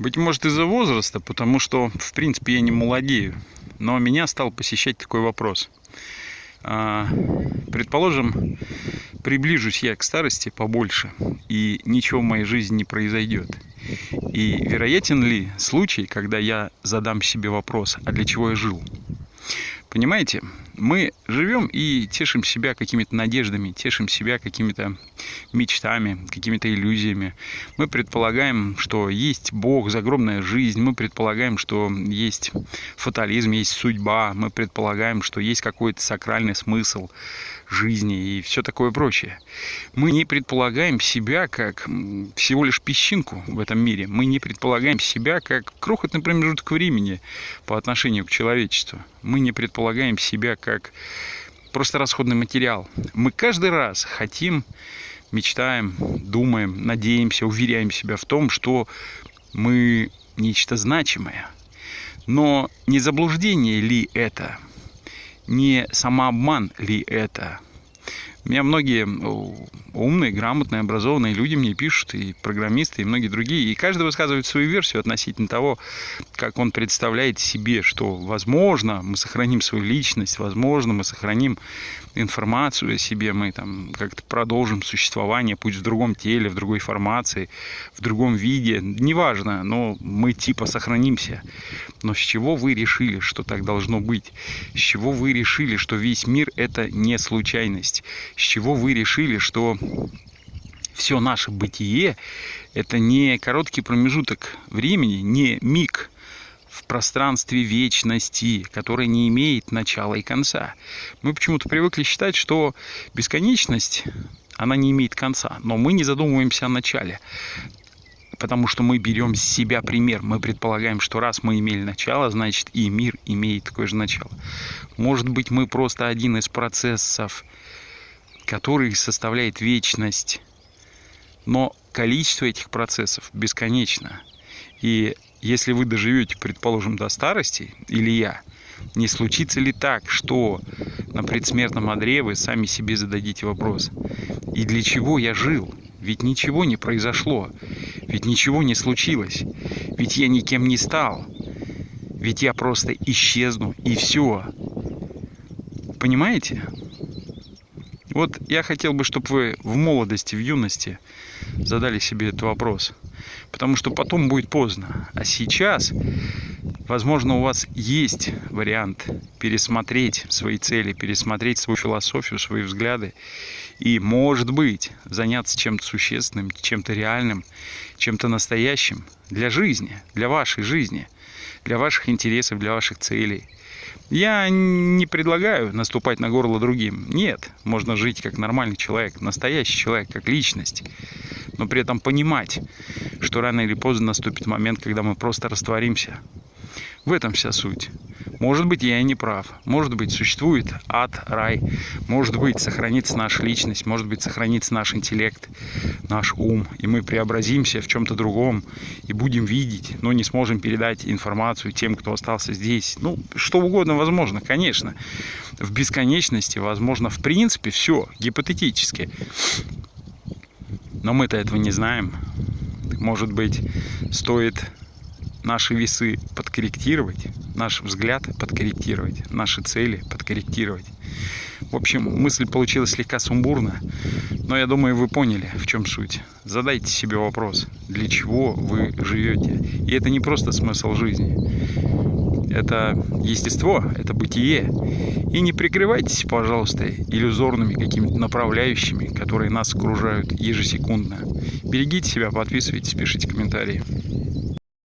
Быть может из-за возраста, потому что, в принципе, я не молодею. Но меня стал посещать такой вопрос. А, предположим, приближусь я к старости побольше, и ничего в моей жизни не произойдет. И вероятен ли случай, когда я задам себе вопрос, а для чего я жил? Понимаете, мы живем и тешим себя какими-то надеждами, тешим себя какими-то мечтами, какими-то иллюзиями. Мы предполагаем, что есть Бог, загромная жизнь. Мы предполагаем, что есть фатализм, есть судьба. Мы предполагаем, что есть какой-то сакральный смысл жизни и все такое прочее. Мы не предполагаем себя как всего лишь песчинку в этом мире. Мы не предполагаем себя как крохотный промежуток времени по отношению к человечеству. Мы не предполагаем себя как просто расходный материал. Мы каждый раз хотим, мечтаем, думаем, надеемся, уверяем себя в том, что мы нечто значимое. Но не заблуждение ли это? Не самообман ли это? Меня многие умные, грамотные, образованные люди мне пишут, и программисты, и многие другие, и каждый высказывает свою версию относительно того, как он представляет себе, что, возможно, мы сохраним свою личность, возможно, мы сохраним информацию о себе, мы там как-то продолжим существование, пусть в другом теле, в другой формации, в другом виде, неважно, но мы типа сохранимся. Но с чего вы решили, что так должно быть? С чего вы решили, что весь мир это не случайность? С чего вы решили, что все наше бытие это не короткий промежуток времени, не миг, в пространстве вечности, которое не имеет начала и конца. Мы почему-то привыкли считать, что бесконечность, она не имеет конца, но мы не задумываемся о начале потому что мы берем с себя пример. Мы предполагаем, что раз мы имели начало, значит и мир имеет такое же начало. Может быть, мы просто один из процессов, который составляет вечность. Но количество этих процессов бесконечно. И если вы доживете, предположим, до старости, или я, не случится ли так, что на предсмертном одре вы сами себе зададите вопрос, и для чего я жил? Ведь ничего не произошло, ведь ничего не случилось, ведь я никем не стал, ведь я просто исчезну и все. Понимаете? Вот я хотел бы, чтобы вы в молодости, в юности задали себе этот вопрос. Потому что потом будет поздно. А сейчас, возможно, у вас есть вариант пересмотреть свои цели, пересмотреть свою философию, свои взгляды. И, может быть, заняться чем-то существенным, чем-то реальным, чем-то настоящим для жизни, для вашей жизни, для ваших интересов, для ваших целей – я не предлагаю наступать на горло другим. Нет, можно жить как нормальный человек, настоящий человек, как личность. Но при этом понимать, что рано или поздно наступит момент, когда мы просто растворимся. В этом вся суть. Может быть, я и не прав. Может быть, существует ад, рай. Может быть, сохранится наша личность. Может быть, сохранится наш интеллект, наш ум. И мы преобразимся в чем-то другом и будем видеть, но не сможем передать информацию тем, кто остался здесь. Ну, что угодно возможно, конечно. В бесконечности возможно, в принципе, все гипотетически. Но мы-то этого не знаем. Может быть, стоит наши весы подкорректировать, наш взгляд подкорректировать, наши цели подкорректировать. В общем, мысль получилась слегка сумбурно, но я думаю, вы поняли, в чем суть. Задайте себе вопрос, для чего вы живете. И это не просто смысл жизни. Это естество, это бытие. И не прикрывайтесь, пожалуйста, иллюзорными какими-то направляющими, которые нас окружают ежесекундно. Берегите себя, подписывайтесь, пишите комментарии.